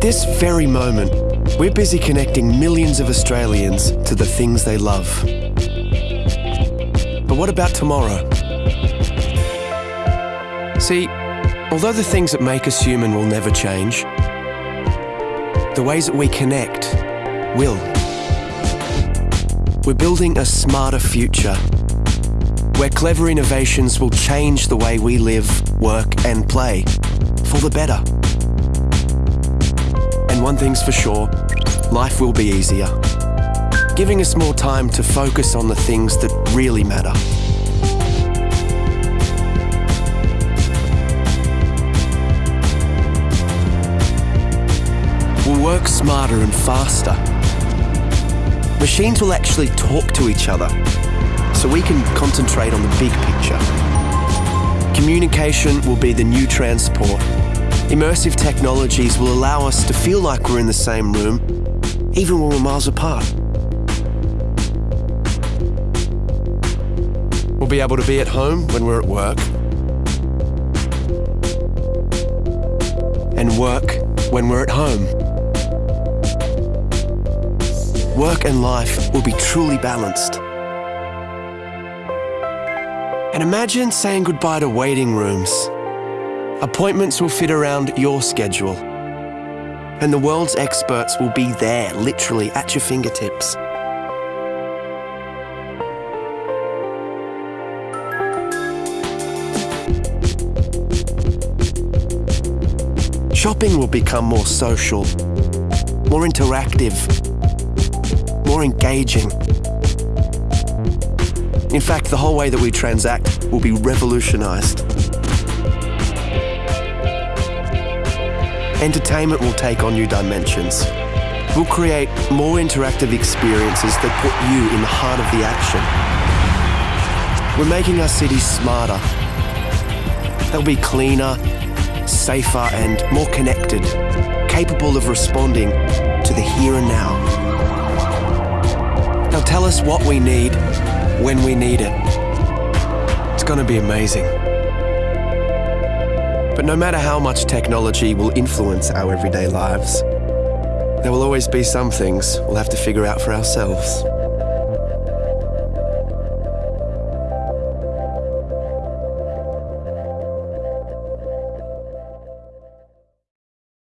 this very moment, we're busy connecting millions of Australians to the things they love. But what about tomorrow? See, although the things that make us human will never change, the ways that we connect will. We're building a smarter future where clever innovations will change the way we live, work, and play for the better. One thing's for sure life will be easier, giving us more time to focus on the things that really matter. We'll work smarter and faster. Machines will actually talk to each other so we can concentrate on the big picture. Communication will be the new transport. Immersive technologies will allow us to feel like we're in the same room, even when we're miles apart. We'll be able to be at home when we're at work, and work when we're at home. Work and life will be truly balanced. And imagine saying goodbye to waiting rooms. Appointments will fit around your schedule. And the world's experts will be there, literally at your fingertips. Shopping will become more social, more interactive, more engaging. In fact, the whole way that we transact will be revolutionised. Entertainment will take on new dimensions. We'll create more interactive experiences that put you in the heart of the action. We're making our cities smarter. They'll be cleaner, safer and more connected, capable of responding to the here and now. They'll tell us what we need when we need it. It's going to be amazing. But no matter how much technology will influence our everyday lives, there will always be some things we'll have to figure out for ourselves.